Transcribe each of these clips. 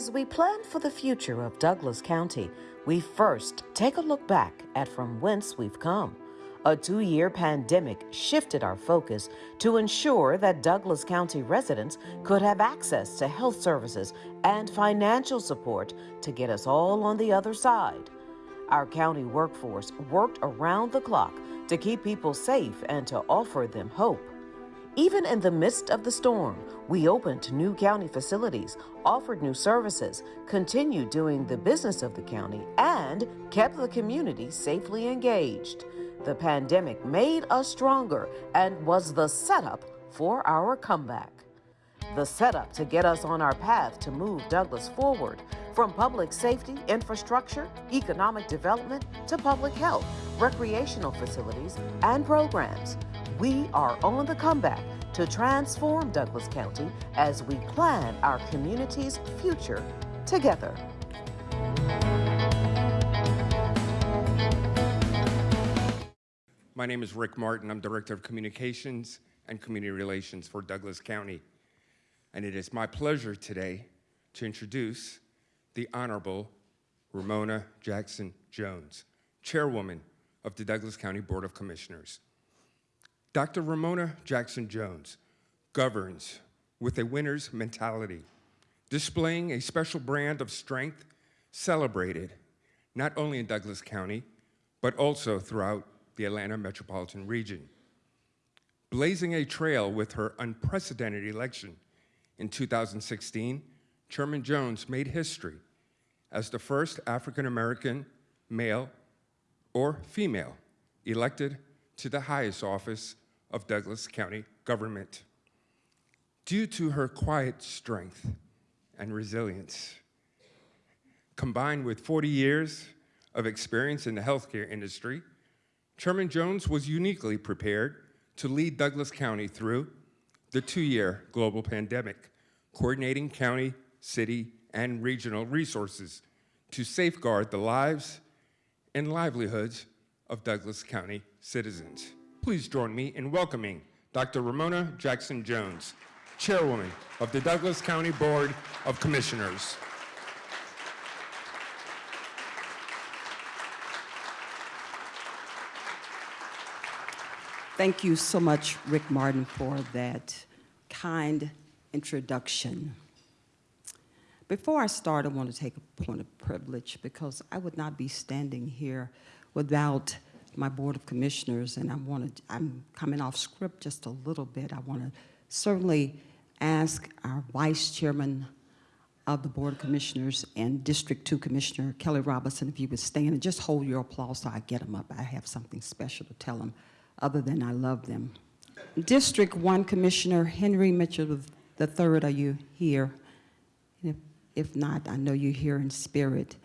As we plan for the future of Douglas County, we first take a look back at from whence we've come. A two year pandemic shifted our focus to ensure that Douglas County residents could have access to health services and financial support to get us all on the other side. Our county workforce worked around the clock to keep people safe and to offer them hope. Even in the midst of the storm, we opened new county facilities, offered new services, continued doing the business of the county, and kept the community safely engaged. The pandemic made us stronger and was the setup for our comeback. The setup to get us on our path to move Douglas forward from public safety, infrastructure, economic development to public health, recreational facilities, and programs. We are on the comeback to transform Douglas County as we plan our community's future together. My name is Rick Martin. I'm Director of Communications and Community Relations for Douglas County. And it is my pleasure today to introduce the Honorable Romona Jackson Jones, Chairwoman of the Douglas County Board of Commissioners. Dr. Romona Jackson Jones governs with a winner's mentality, displaying a special brand of strength celebrated not only in Douglas County, but also throughout the Atlanta metropolitan region. Blazing a trail with her unprecedented election in 2016, Chairman Jones made history as the first African American male or female elected to the highest office of Douglas County government. Due to her quiet strength and resilience, combined with 40 years of experience in the healthcare industry, Chairman Jones was uniquely prepared to lead Douglas County through the two-year global pandemic, coordinating county, city, and regional resources to safeguard the lives and livelihoods of Douglas County citizens. Please join me in welcoming Dr. Romona Jackson Jones, Chairwoman of the Douglas County Board of Commissioners. Thank you so much, Rick Martin, for that kind introduction. Before I start, I want to take a point of privilege because I would not be standing here without my Board of Commissioners, and I want to, I'm coming off script just a little bit. I want to certainly ask our Vice Chairman of the Board of Commissioners and District 2 Commissioner Kelly Robinson if you would stand and just hold your applause so I get them up. I have something special to tell them other than I love them. District 1 Commissioner Henry Mitchell III, are you here? If, if not, I know you're here in spirit.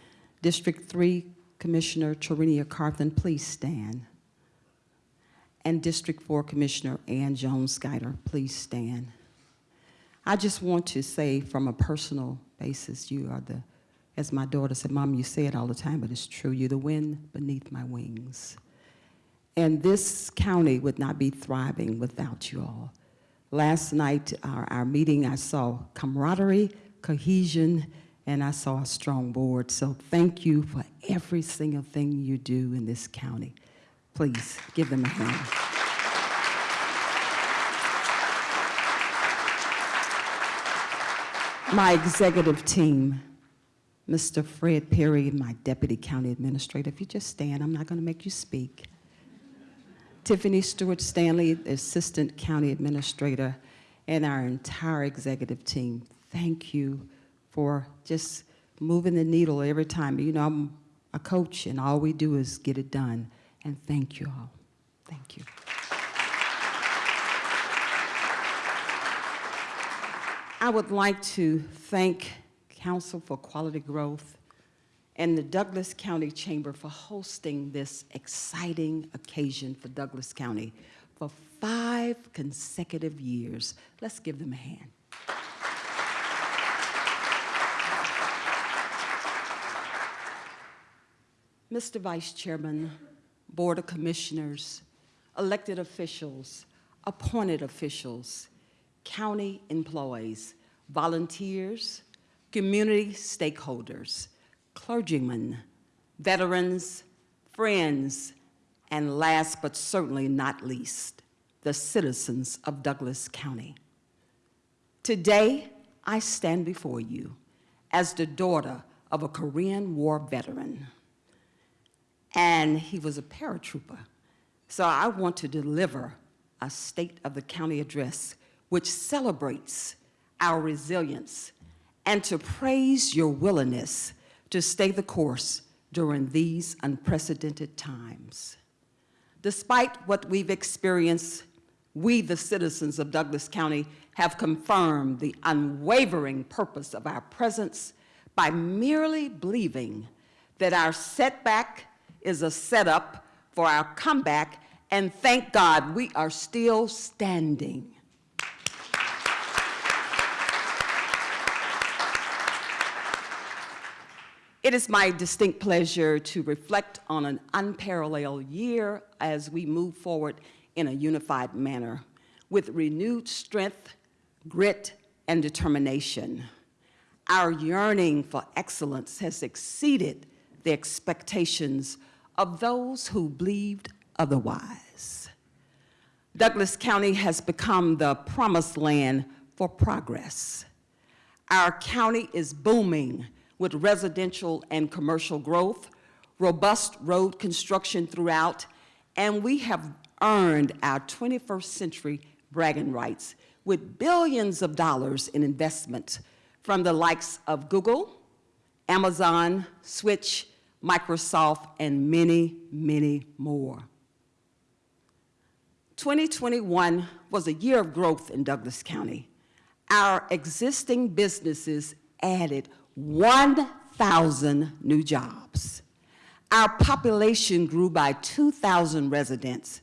District 3 Commissioner Tarenia Carthen, please stand. And District 4 Commissioner Ann Jones Guider, please stand. I just want to say from a personal basis, you are the, as my daughter said, Mom, you say it all the time, but it's true. You're the wind beneath my wings. And this county would not be thriving without you all. Last night, our, our meeting, I saw camaraderie, cohesion, and I saw a strong board. So thank you for every single thing you do in this county. Please give them a hand. My executive team, Mr. Fred Perry, my deputy county administrator. If you just stand, I'm not going to make you speak. Tiffany Stewart Stanley, assistant county administrator, and our entire executive team. Thank you for just moving the needle every time. You know, I'm a coach, and all we do is get it done. And thank you all. Thank you. I would like to thank Council for Quality Growth and the Douglas County Chamber for hosting this exciting occasion for Douglas County for five consecutive years. Let's give them a hand. Mr. Vice Chairman, Board of Commissioners, elected officials, appointed officials, county employees, volunteers, community stakeholders, clergymen, veterans, friends, and last but certainly not least, the citizens of Douglas County. Today, I stand before you as the daughter of a Korean War veteran, and he was a paratrooper. So I want to deliver a State of the County address which celebrates our resilience and to praise your willingness to stay the course during these unprecedented times. Despite what we've experienced, we, the citizens of Douglas County, have confirmed the unwavering purpose of our presence by merely believing that our setback is a setup for our comeback, and thank God we are still standing. It is my distinct pleasure to reflect on an unparalleled year as we move forward in a unified manner with renewed strength, grit, and determination. Our yearning for excellence has exceeded the expectations of those who believed otherwise. Douglas County has become the promised land for progress. Our county is booming with residential and commercial growth, robust road construction throughout, and we have earned our 21st century bragging rights with billions of dollars in investment from the likes of Google, Amazon, Switch, Microsoft, and many, many more. 2021 was a year of growth in Douglas County. Our existing businesses added 1,000 new jobs. Our population grew by 2,000 residents,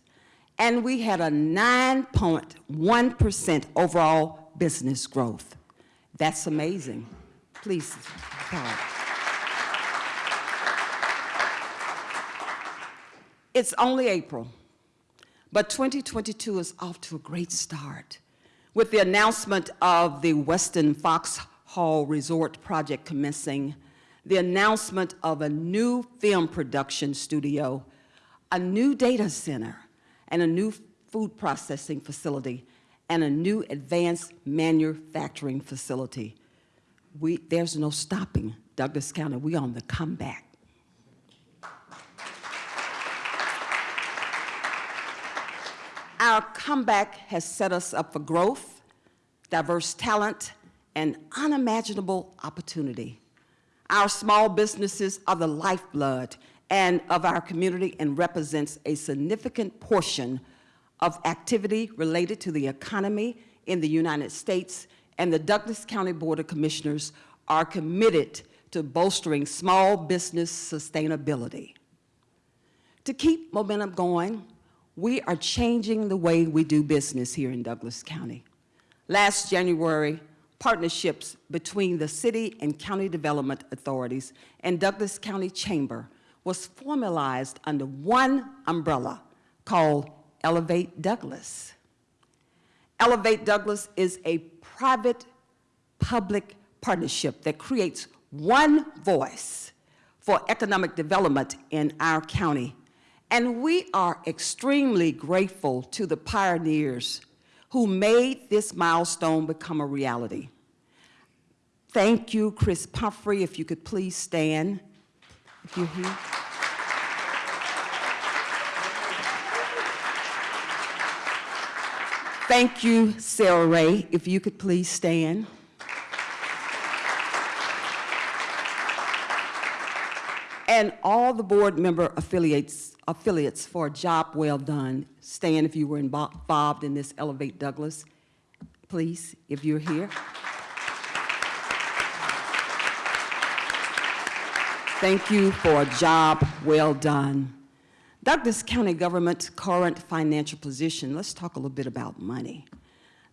and we had a 9.1% overall business growth. That's amazing. Please, applaud. It's only April, but 2022 is off to a great start with the announcement of the Westin Fox Hall Resort project commencing, the announcement of a new film production studio, a new data center, and a new food processing facility, and a new advanced manufacturing facility. We, there's no stopping Douglas County. We are on the comeback. Our comeback has set us up for growth, diverse talent, and unimaginable opportunity. Our small businesses are the lifeblood and of our community and represents a significant portion of activity related to the economy in the United States, and the Douglas County Board of Commissioners are committed to bolstering small business sustainability. To keep momentum going, we are changing the way we do business here in Douglas County. Last January, partnerships between the city and county development authorities and Douglas County Chamber was formalized under one umbrella called Elevate Douglas. Elevate Douglas is a private-public partnership that creates one voice for economic development in our county. And we are extremely grateful to the pioneers who made this milestone become a reality. Thank you, Chris Pumphrey, if you could please stand, if you're here. Thank you, Sarah Ray, if you could please stand. And all the board member affiliates, affiliates for a job well done. Stand if you were involved in this Elevate Douglas, please, if you're here. Thank you for a job well done. Douglas County government's current financial position, let's talk a little bit about money.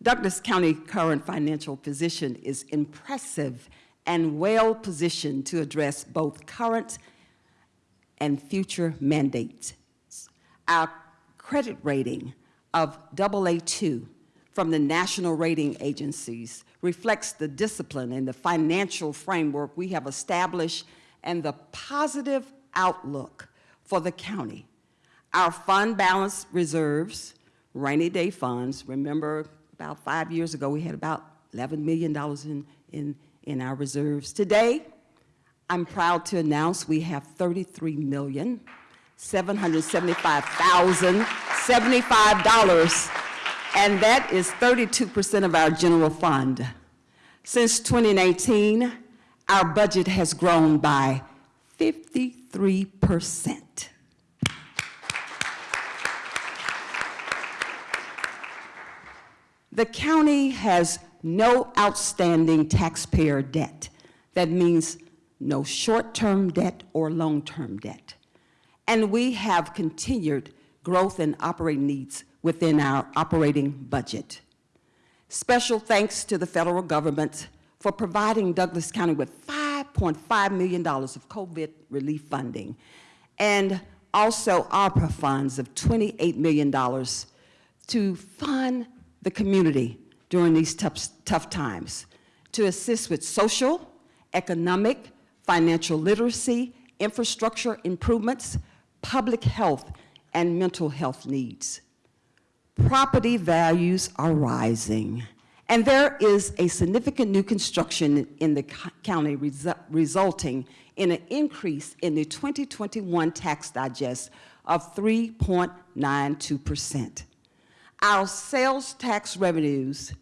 Douglas County current financial position is impressive and well positioned to address both current and future mandates. Our credit rating of AA2 from the national rating agencies reflects the discipline and the financial framework we have established and the positive outlook for the county. Our fund balance reserves, rainy day funds, remember about five years ago, we had about $11 million in, in, in our reserves. Today, I'm proud to announce we have $33,775,075, and that is 32% of our general fund. Since 2019, our budget has grown by 53%. The county has no outstanding taxpayer debt. That means no short-term debt or long-term debt. And we have continued growth in operating needs within our operating budget. Special thanks to the federal government for providing Douglas County with $5.5 million of COVID relief funding and also ARPA funds of $28 million to fund the community during these tough, tough times, to assist with social, economic, financial literacy, infrastructure improvements, public health, and mental health needs. Property values are rising, and there is a significant new construction in the county resu resulting in an increase in the 2021 tax digest of 3.92%. Our sales tax revenues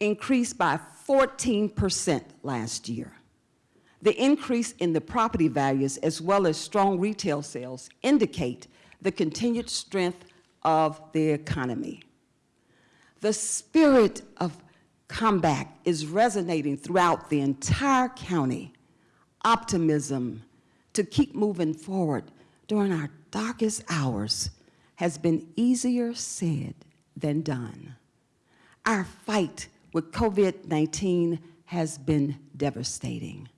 increased by 14% last year. The increase in the property values as well as strong retail sales indicate the continued strength of the economy. The spirit of comeback is resonating throughout the entire county. Optimism to keep moving forward during our darkest hours has been easier said than done. Our fight with COVID-19 has been devastating.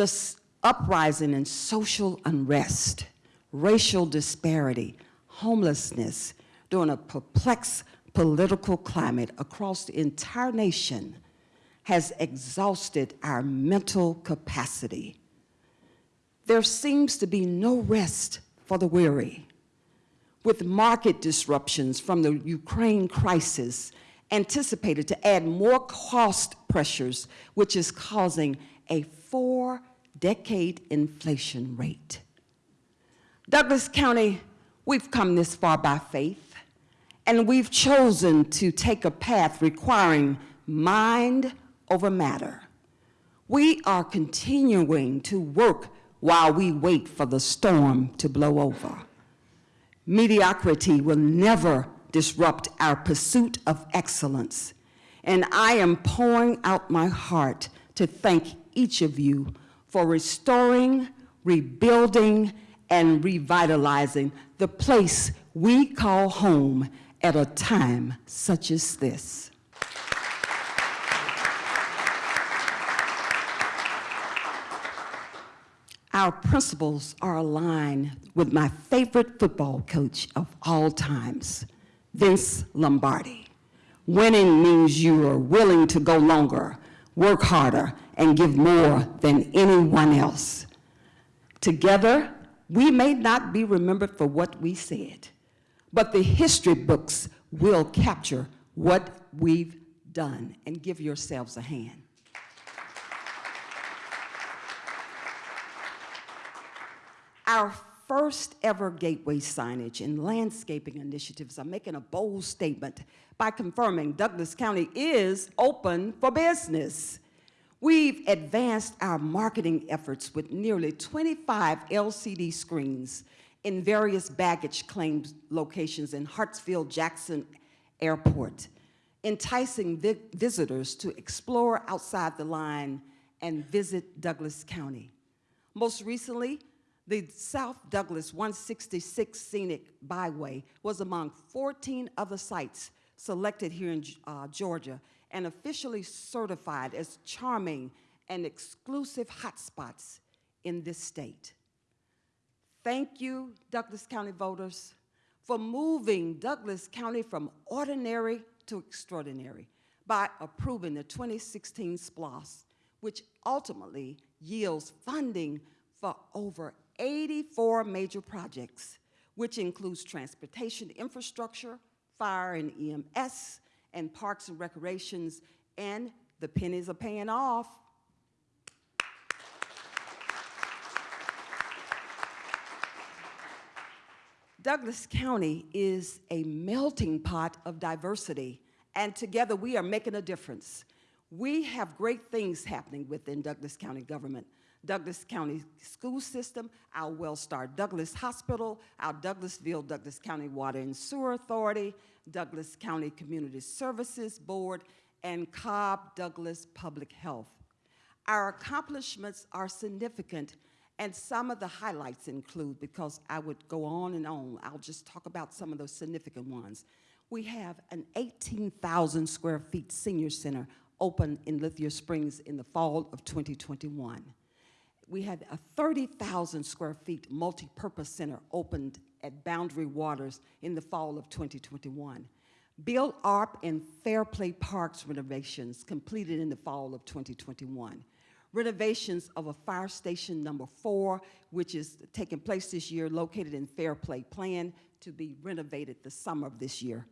The uprising in social unrest, racial disparity, homelessness during a perplexed political climate across the entire nation has exhausted our mental capacity. There seems to be no rest for the weary. With market disruptions from the Ukraine crisis anticipated to add more cost pressures, which is causing a four-decade inflation rate. Douglas County, we've come this far by faith, and we've chosen to take a path requiring mind over matter. We are continuing to work while we wait for the storm to blow over. Mediocrity will never disrupt our pursuit of excellence. And I am pouring out my heart to thank each of you for restoring, rebuilding, and revitalizing the place we call home at a time such as this. Our principles are aligned with my favorite football coach of all times, Vince Lombardi. Winning means you are willing to go longer, work harder, and give more than anyone else. Together, we may not be remembered for what we said, but the history books will capture what we've done. And give yourselves a hand. Our first ever gateway signage and landscaping initiatives are making a bold statement by confirming Douglas County is open for business. We've advanced our marketing efforts with nearly 25 LCD screens in various baggage claim locations in Hartsfield-Jackson Airport, enticing vi visitors to explore outside the line and visit Douglas County. Most recently, the South Douglas 166 Scenic Byway was among 14 other sites selected here in uh, Georgia and officially certified as charming and exclusive hotspots in this state. Thank you, Douglas County voters, for moving Douglas County from ordinary to extraordinary by approving the 2016 SPLOST, which ultimately yields funding for over 84 major projects, which includes transportation infrastructure, fire and EMS, and parks and recreations, and the pennies are paying off. Douglas County is a melting pot of diversity, and together we are making a difference. We have great things happening within Douglas County government. Douglas County School System, our WellStar Douglas Hospital, our Douglasville Douglas County Water and Sewer Authority, Douglas County Community Services Board, and Cobb Douglas Public Health. Our accomplishments are significant, and some of the highlights include, because I would go on and on, I'll just talk about some of those significant ones. We have an 18,000 square feet senior center open in Lithia Springs in the fall of 2021. We had a 30,000 square feet multi-purpose center opened at Boundary Waters in the fall of 2021. Bill Arp and Fairplay Parks renovations completed in the fall of 2021. Renovations of a fire station number four, which is taking place this year, located in Fairplay, planned to be renovated the summer of this year.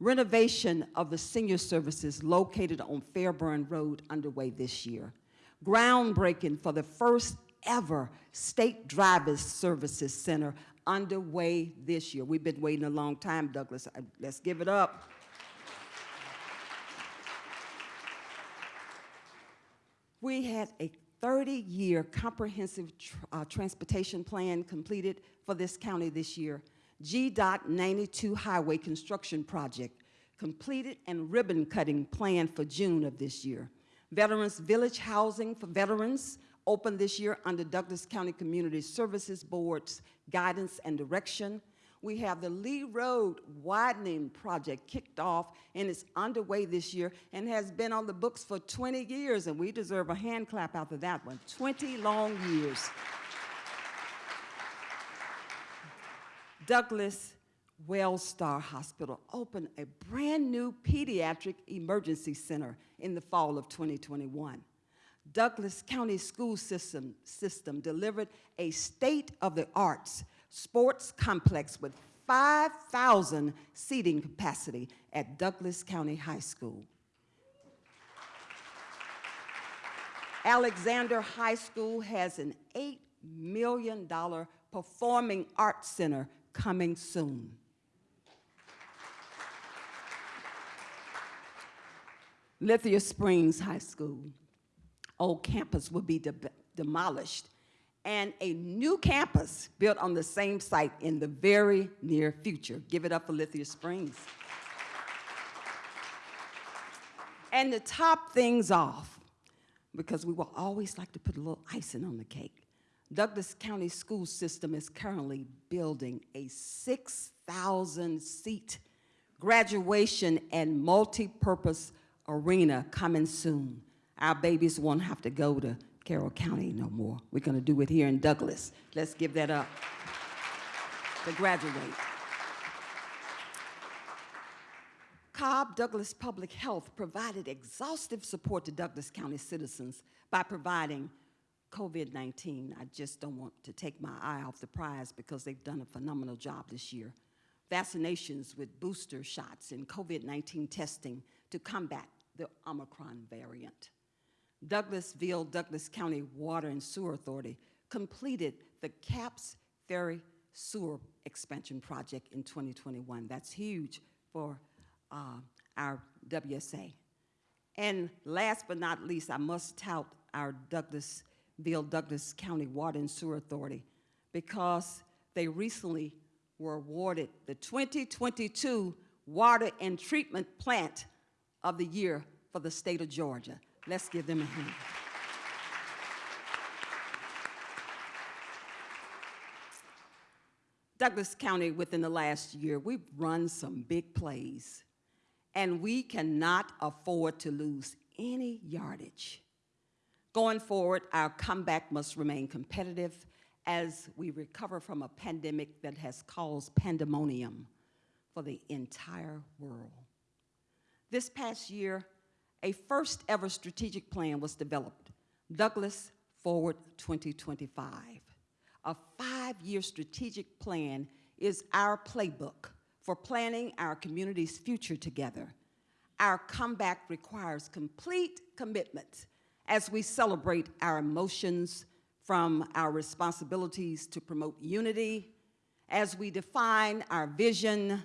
Renovation of the senior services located on Fairburn Road underway this year. Groundbreaking for the first ever State Drivers Services Center underway this year. We've been waiting a long time, Douglas. Uh, Let's give it up. We had a 30-year comprehensive tr- uh, transportation plan completed for this county this year. GDOT 92 Highway Construction Project completed and ribbon cutting planned for June of this year. Veterans Village Housing for Veterans opened this year under Douglas County Community Services Board's guidance and direction. We have the Lee Road widening project kicked off and it's underway this year and has been on the books for 20 years, and we deserve a hand clap after that one. 20 long years. Douglas Wellstar Hospital opened a brand new pediatric emergency center in the fall of 2021. Douglas County School System, system delivered a state-of-the-arts sports complex with 5,000 seating capacity at Douglas County High School. Alexander High School has an $8 million performing arts center coming soon. Lithia Springs High School, old campus will be de- demolished and a new campus built on the same site in the very near future. Give it up for Lithia Springs. and to top things off, because we will always like to put a little icing on the cake, Douglas County School System is currently building a 6,000 seat graduation and multi-purpose arena coming soon. Our babies won't have to go to Carroll County no more. We're going to do it here in Douglas. Let's give that up to graduate. Cobb Douglas Public Health provided exhaustive support to Douglas County citizens by providing COVID-19. I just don't want to take my eye off the prize because they've done a phenomenal job this year. Vaccinations with booster shots and COVID-19 testing to combat the Omicron variant. Douglasville, Douglas County Water and Sewer Authority completed the Capps Ferry Sewer Expansion Project in 2021. That's huge for uh, our WSA. And last but not least, I must tout our Douglasville, Douglas County Water and Sewer Authority because they recently were awarded the 2022 Water and Treatment Plant of the Year for the state of Georgia. Let's give them a hand. Douglas County, within the last year, we've run some big plays, and we cannot afford to lose any yardage. Going forward, our comeback must remain competitive as we recover from a pandemic that has caused pandemonium for the entire world. This past year, a first-ever strategic plan was developed, Douglas Forward 2025. A five-year strategic plan is our playbook for planning our community's future together. Our comeback requires complete commitment as we celebrate our emotions from our responsibilities to promote unity, as we define our vision,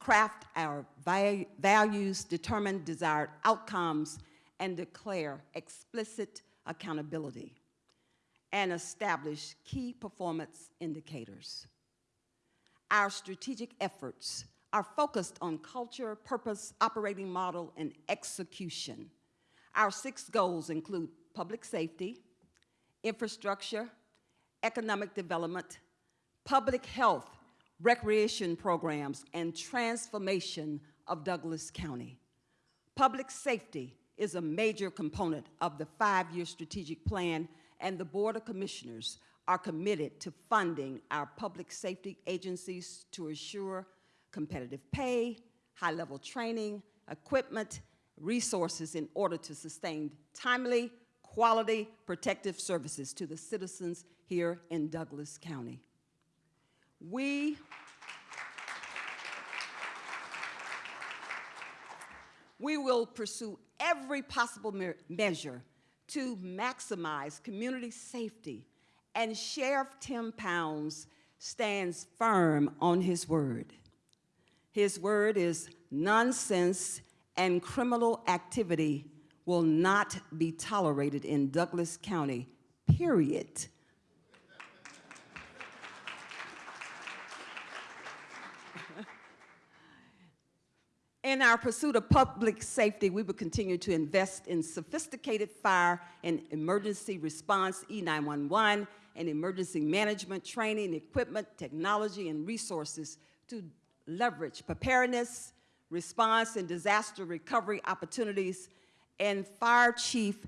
craft our values, determine desired outcomes, and declare explicit accountability, and establish key performance indicators. Our strategic efforts are focused on culture, purpose, operating model, and execution. Our six goals include public safety, infrastructure, economic development, public health, recreation programs, and transformation of Douglas County. Public safety is a major component of the five-year strategic plan, and the Board of Commissioners are committed to funding our public safety agencies to assure competitive pay, high-level training, equipment, resources in order to sustain timely, quality protective services to the citizens here in Douglas County. We We will pursue every possible me- measure to maximize community safety, and Sheriff Tim Pounds stands firm on his word. His word is nonsense and criminal activity will not be tolerated in Douglas County, period. In our pursuit of public safety, we will continue to invest in sophisticated fire and emergency response E911 and emergency management training, equipment, technology, and resources to leverage preparedness, response, and disaster recovery opportunities. And Fire Chief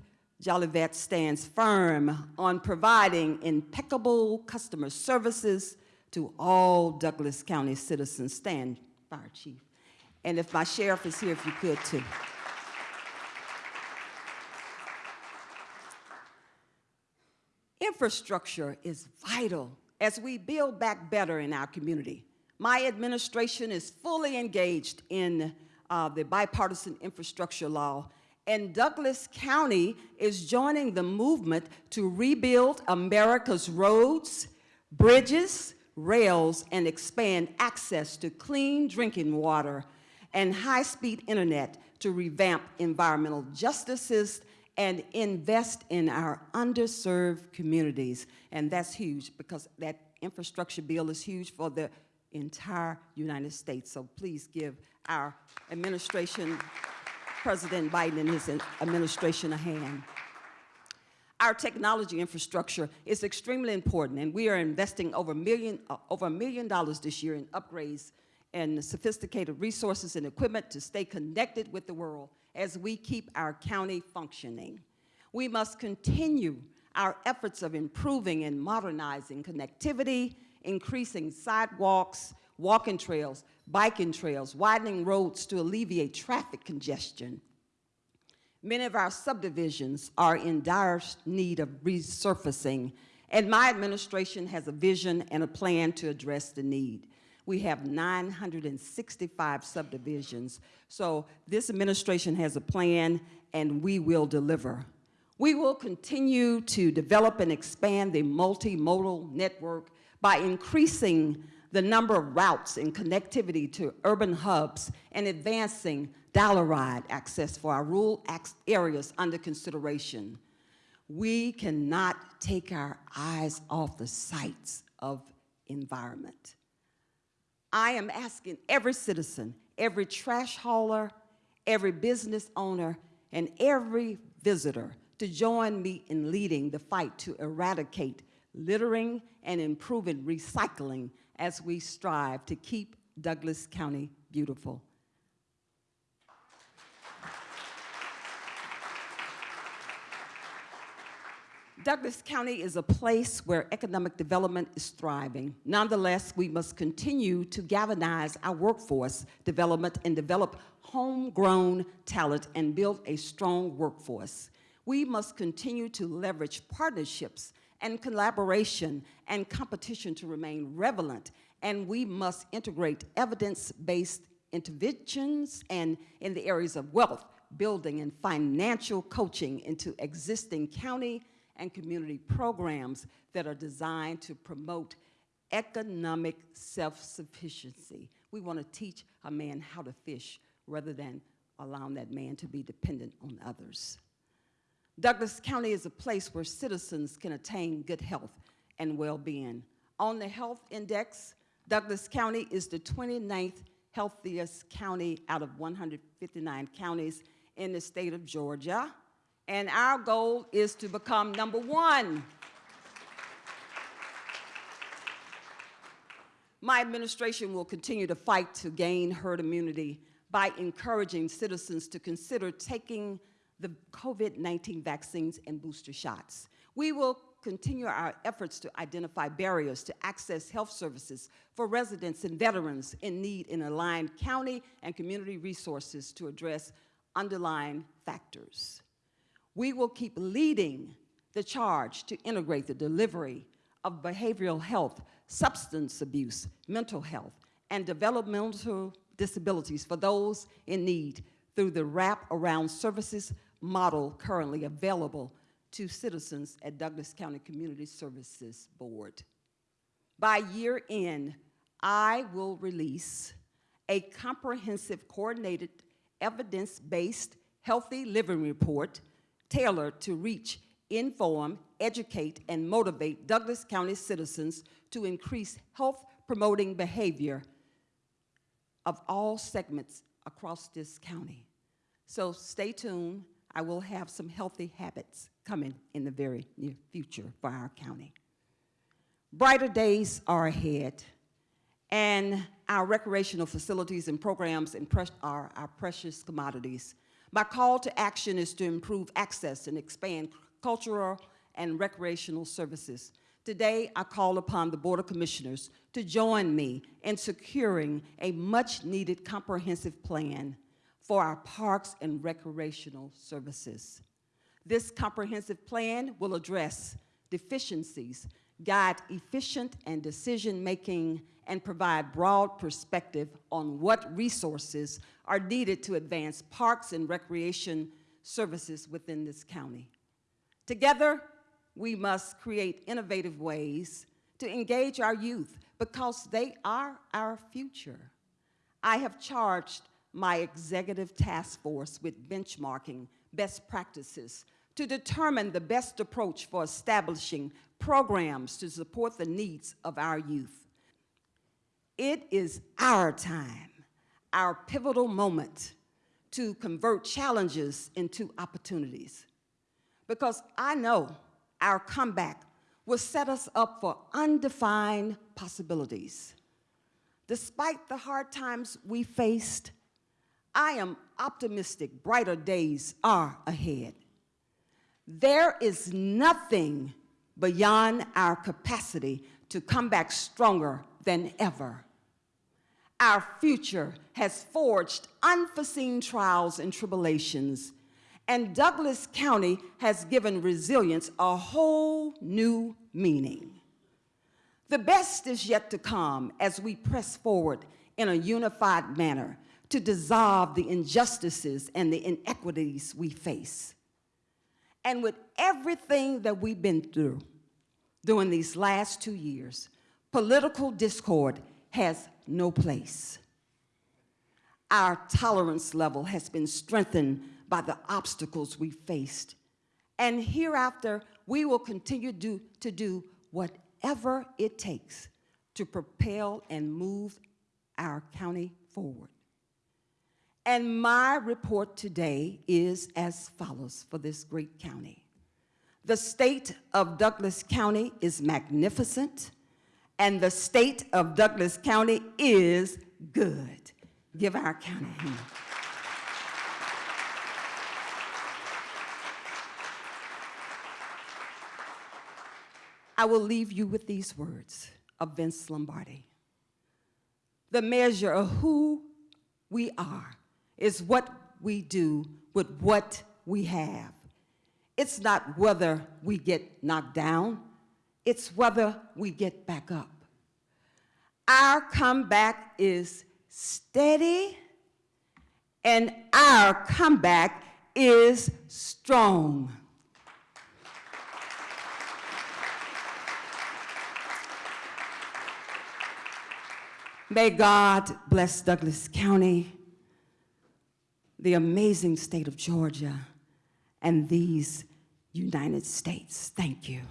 Jolivet stands firm on providing impeccable customer services to all Douglas County citizens. Stand, Fire Chief. And if my sheriff is here, if you could too. Infrastructure is vital as we build back better in our community. My administration is fully engaged in uh, the bipartisan infrastructure law, and Douglas County is joining the movement to rebuild America's roads, bridges, rails, and expand access to clean drinking water and high-speed internet to revamp environmental justices and invest in our underserved communities. And that's huge because that infrastructure bill is huge for the entire United States. So please give our administration, President Biden and his administration a hand. Our technology infrastructure is extremely important, and we are investing over, a million, uh, over a million dollars this year in upgrades and sophisticated resources and equipment to stay connected with the world as we keep our county functioning. We must continue our efforts of improving and modernizing connectivity, increasing sidewalks, walking trails, biking trails, widening roads to alleviate traffic congestion. Many of our subdivisions are in dire need of resurfacing, and my administration has a vision and a plan to address the need. We have 965 subdivisions. So this administration has a plan and we will deliver. We will continue to develop and expand the multimodal network by increasing the number of routes and connectivity to urban hubs and advancing dollar-ride access for our rural areas under consideration. We cannot take our eyes off the sights of environment. I am asking every citizen, every trash hauler, every business owner, and every visitor to join me in leading the fight to eradicate littering and improving recycling as we strive to keep Douglas County beautiful. Douglas County is a place where economic development is thriving. Nonetheless, we must continue to galvanize our workforce development and develop homegrown talent and build a strong workforce. We must continue to leverage partnerships and collaboration and competition to remain relevant, and we must integrate evidence-based interventions and in the areas of wealth, building, and financial coaching into existing county and community programs that are designed to promote economic self-sufficiency. We want to teach a man how to fish rather than allowing that man to be dependent on others. Douglas County is a place where citizens can attain good health and well-being. On the health index, Douglas County is the 29th healthiest county out of 159 counties in the state of Georgia. And our goal is to become number one. My administration will continue to fight to gain herd immunity by encouraging citizens to consider taking the COVID-19 vaccines and booster shots. We will continue our efforts to identify barriers to access health services for residents and veterans in need and align county and community resources to address underlying factors. We will keep leading the charge to integrate the delivery of behavioral health, substance abuse, mental health, and developmental disabilities for those in need through the wrap-around services model currently available to citizens at Douglas County Community Services Board. By year end, I will release a comprehensive, coordinated, evidence-based healthy living report tailored to reach, inform, educate, and motivate Douglas County citizens to increase health-promoting behavior of all segments across this county. So stay tuned. I will have some healthy habits coming in the very near future for our county. Brighter days are ahead, and our recreational facilities and programs are our precious commodities. My call to action is to improve access and expand cultural and recreational services. Today, I call upon the Board of Commissioners to join me in securing a much-needed comprehensive plan for our parks and recreational services. This comprehensive plan will address deficiencies, guide efficient and decision-making, and provide broad perspective on what resources are needed to advance parks and recreation services within this county. Together, we must create innovative ways to engage our youth because they are our future. I have charged my executive task force with benchmarking best practices to determine the best approach for establishing programs to support the needs of our youth. It is our time, our pivotal moment to convert challenges into opportunities. Because I know our comeback will set us up for undefined possibilities. Despite the hard times we faced, I am optimistic brighter days are ahead. There is nothing beyond our capacity to come back stronger than ever. Our future has forged unforeseen trials and tribulations, and Douglas County has given resilience a whole new meaning. The best is yet to come as we press forward in a unified manner to dissolve the injustices and the inequities we face. And with everything that we've been through during these last two years, political discord has no place. Our tolerance level has been strengthened by the obstacles we faced. And hereafter, we will continue do, to do whatever it takes to propel and move our county forward. And my report today is as follows for this great county. The state of Douglas County is magnificent, and the state of Douglas County is good. Give our county a hand. I will leave you with these words of Vince Lombardi. The measure of who we are is what we do with what we have. It's not whether we get knocked down, it's whether we get back up. Our comeback is steady, and our comeback is strong. May God bless Douglas County, the amazing state of Georgia, and these United States. Thank you.